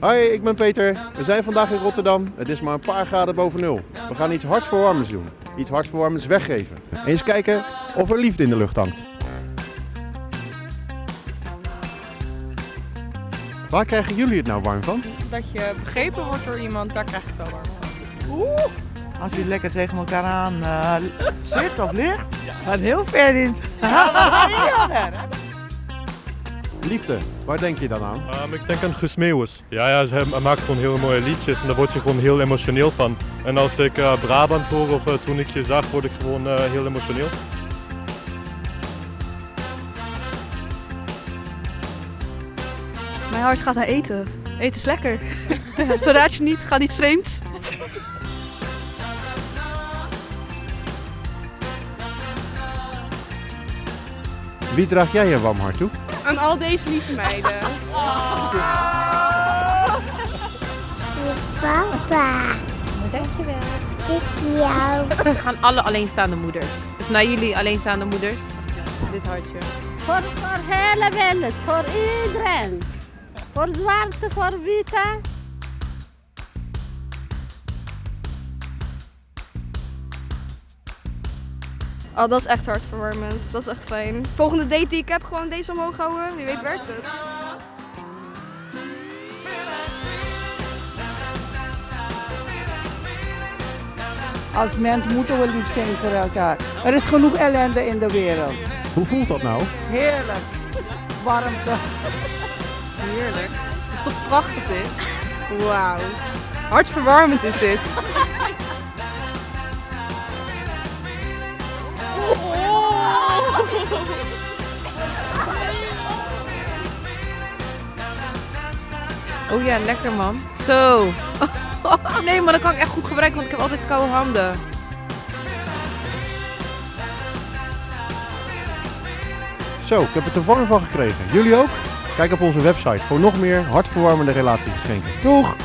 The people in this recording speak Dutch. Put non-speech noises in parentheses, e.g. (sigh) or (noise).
Hoi, ik ben Peter. We zijn vandaag in Rotterdam. Het is maar een paar graden boven nul. We gaan iets hartverwarmends doen. Iets hartverwarmends weggeven. Eens kijken of er liefde in de lucht hangt. Waar krijgen jullie het nou warm van? Dat je begrepen wordt door iemand, daar krijg je het wel warm van. Als je lekker tegen elkaar aan eh, zit of ligt, gaat heel ver in. (laughs) Liefde, waar denk je dan aan? Ehm, ik denk aan Guus Meeuwis. Ja, ja, hij hij maakt gewoon hele mooie liedjes en daar word je gewoon heel emotioneel van. En als ik eh, Brabant hoor of eh, toen ik je zag, word ik gewoon eh, heel emotioneel. Mijn hart gaat naar eten. Eten is lekker. (laughs) Verraad je niet, ga niet vreemd. Wie draag jij je warm hart toe? Aan al deze lieve meiden. Papa. Dankjewel. Ik jou. Aan alle alleenstaande moeders. Dus naar jullie alleenstaande moeders. Dit hartje. Voor, voor hele wereld, voor iedereen. Voor zwarte, voor witte. Oh, dat is echt hartverwarmend. Dat is echt fijn. Volgende date die ik heb, gewoon deze omhoog houden. Wie weet werkt het. Als mens moeten we lief zijn voor elkaar. Er is genoeg ellende in de wereld. Hoe voelt dat nou? Heerlijk. Warmte. Heerlijk. Het is toch prachtig dit? Wauw. Hartverwarmend is dit. (laughs) Oh ja, lekker man. Zo. (laughs) Nee, maar dat kan ik echt goed gebruiken, want ik heb altijd koude handen. Zo, ik heb het er warm van gekregen. Jullie ook? Kijk op onze website voor nog meer hartverwarmende relatiegeschenken. Doeg!